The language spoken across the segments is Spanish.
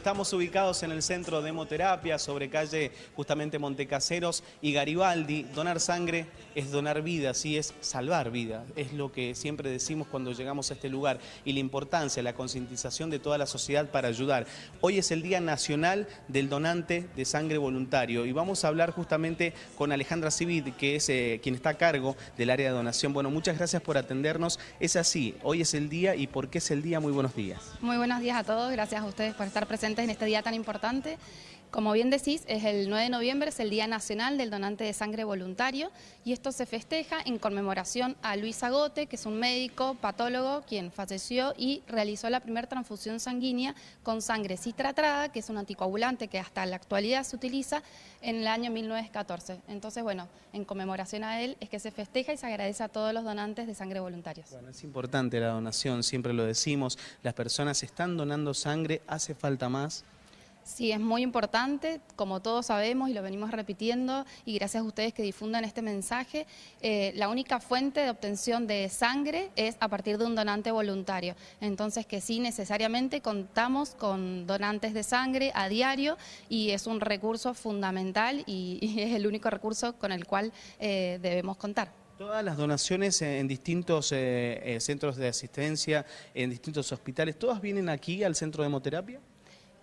Estamos ubicados en el centro de hemoterapia, sobre calle justamente Montecaseros y Garibaldi. Donar sangre es donar vida, sí, es salvar vida. Es lo que siempre decimos cuando llegamos a este lugar y la importancia, la concientización de toda la sociedad para ayudar. Hoy es el Día Nacional del Donante de Sangre Voluntario y vamos a hablar justamente con Alejandra Civit, que es eh, quien está a cargo del área de donación. Bueno, muchas gracias por atendernos. Es así, hoy es el día y ¿por qué es el día? Muy buenos días. Muy buenos días a todos, gracias a ustedes por estar presentes en este día tan importante. Como bien decís, es el 9 de noviembre, es el Día Nacional del Donante de Sangre Voluntario y esto se festeja en conmemoración a Luis Agote, que es un médico patólogo quien falleció y realizó la primera transfusión sanguínea con sangre citratrada, que es un anticoagulante que hasta la actualidad se utiliza en el año 1914. Entonces, bueno, en conmemoración a él es que se festeja y se agradece a todos los donantes de sangre voluntarios. Bueno, es importante la donación, siempre lo decimos, las personas están donando sangre, hace falta más. Sí, es muy importante, como todos sabemos y lo venimos repitiendo, y gracias a ustedes que difundan este mensaje, eh, la única fuente de obtención de sangre es a partir de un donante voluntario. Entonces que sí, necesariamente contamos con donantes de sangre a diario y es un recurso fundamental y, es el único recurso con el cual eh, debemos contar. Todas las donaciones en distintos eh, centros de asistencia, en distintos hospitales, ¿todas vienen aquí al centro de hemoterapia?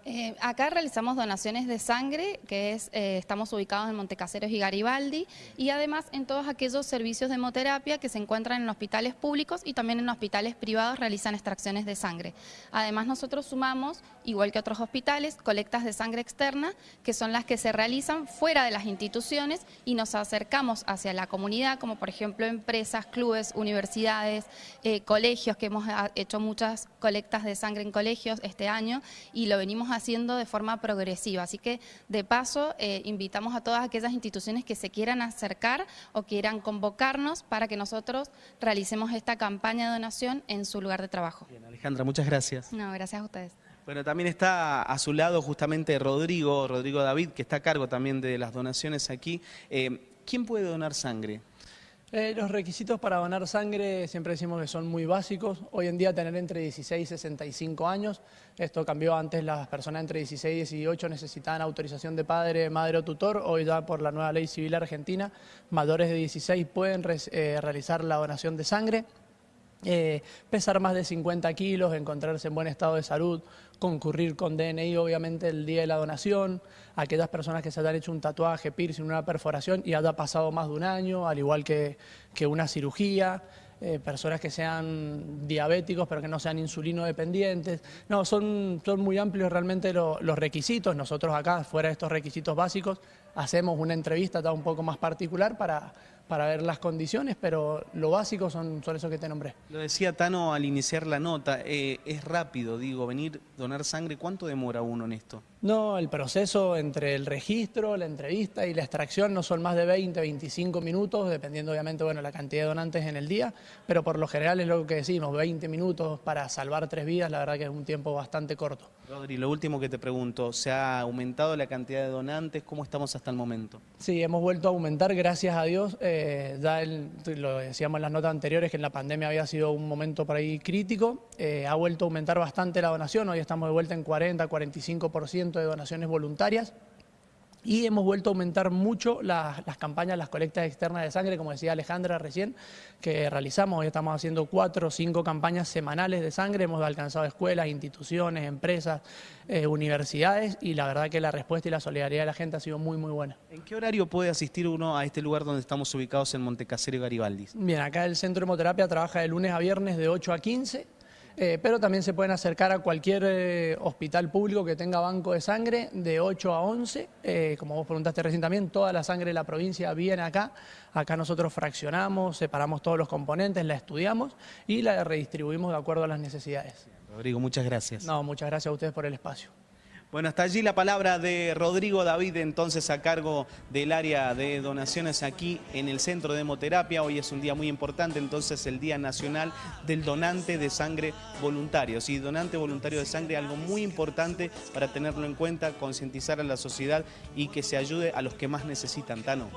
Eh, acá realizamos donaciones de sangre, que es, eh, estamos ubicados en Montecaseros y Garibaldi, y además en todos aquellos servicios de hemoterapia que se encuentran en hospitales públicos y también en hospitales privados realizan extracciones de sangre. Además nosotros sumamos, igual que otros hospitales, colectas de sangre externa, que son las que se realizan fuera de las instituciones y nos acercamos hacia la comunidad, como por ejemplo empresas, clubes, universidades, eh, colegios, que hemos ah, hecho muchas colectas de sangre en colegios este año y lo venimos a haciendo de forma progresiva. Así que, de paso, eh, invitamos a todas aquellas instituciones que se quieran acercar o quieran convocarnos para que nosotros realicemos esta campaña de donación en su lugar de trabajo. Bien, Alejandra, muchas gracias. No, gracias a ustedes. Bueno, también está a su lado justamente Rodrigo, Rodrigo David, que está a cargo también de las donaciones aquí. Eh, ¿Quién puede donar sangre? Eh, los requisitos para donar sangre siempre decimos que son muy básicos. Hoy en día tener entre 16 y 65 años. Esto cambió antes, las personas entre 16 y 18 necesitaban autorización de padre, madre o tutor. Hoy ya por la nueva ley civil argentina, mayores de 16 pueden eh, realizar la donación de sangre. Eh, pesar más de 50 kilos, encontrarse en buen estado de salud, concurrir con DNI obviamente el día de la donación, aquellas personas que se hayan hecho un tatuaje, piercing, una perforación y haya pasado más de un año, al igual que, una cirugía, eh, personas que sean diabéticos pero que no sean insulino dependientes. No, son muy amplios realmente los requisitos. Nosotros acá, fuera de estos requisitos básicos, hacemos una entrevista un poco más particular para para ver las condiciones, pero lo básico son, son esos que te nombré. Lo decía Tano al iniciar la nota, eh, es rápido, digo, venir, donar sangre, ¿cuánto demora uno en esto? No, el proceso entre el registro, la entrevista y la extracción no son más de 20, 25 minutos, dependiendo obviamente bueno, la cantidad de donantes en el día, pero por lo general es lo que decimos, 20 minutos para salvar tres vidas, la verdad que es un tiempo bastante corto. Rodri, lo último que te pregunto, ¿se ha aumentado la cantidad de donantes? ¿Cómo estamos hasta el momento? Sí, hemos vuelto a aumentar, gracias a Dios. Eh, ya lo decíamos en las notas anteriores, que en la pandemia había sido un momento por ahí crítico. Eh, ha vuelto a aumentar bastante la donación, hoy estamos de vuelta en 40, 45% de donaciones voluntarias y hemos vuelto a aumentar mucho las, campañas, las colectas externas de sangre, como decía Alejandra recién, que realizamos. Hoy estamos haciendo cuatro o cinco campañas semanales de sangre, hemos alcanzado escuelas, instituciones, empresas, eh, universidades y la verdad que la respuesta y la solidaridad de la gente ha sido muy, muy buena. ¿En qué horario puede asistir uno a este lugar donde estamos ubicados en Montecasero y Garibaldi? Bien, acá el Centro de Hemoterapia trabaja de lunes a viernes de 8 a 15 eh, pero también se pueden acercar a cualquier eh, hospital público que tenga banco de sangre de 8 a 11. Eh, como vos preguntaste recién también, toda la sangre de la provincia viene acá. Acá nosotros fraccionamos, separamos todos los componentes, la estudiamos y la redistribuimos de acuerdo a las necesidades. Rodrigo, muchas gracias. No, muchas gracias a ustedes por el espacio. Bueno, hasta allí la palabra de Rodrigo David, entonces a cargo del área de donaciones aquí en el Centro de Hemoterapia. Hoy es un día muy importante, entonces el Día Nacional del Donante de Sangre Voluntario. Sí, donante voluntario de sangre, algo muy importante para tenerlo en cuenta, concientizar a la sociedad y que se ayude a los que más necesitan. Tano.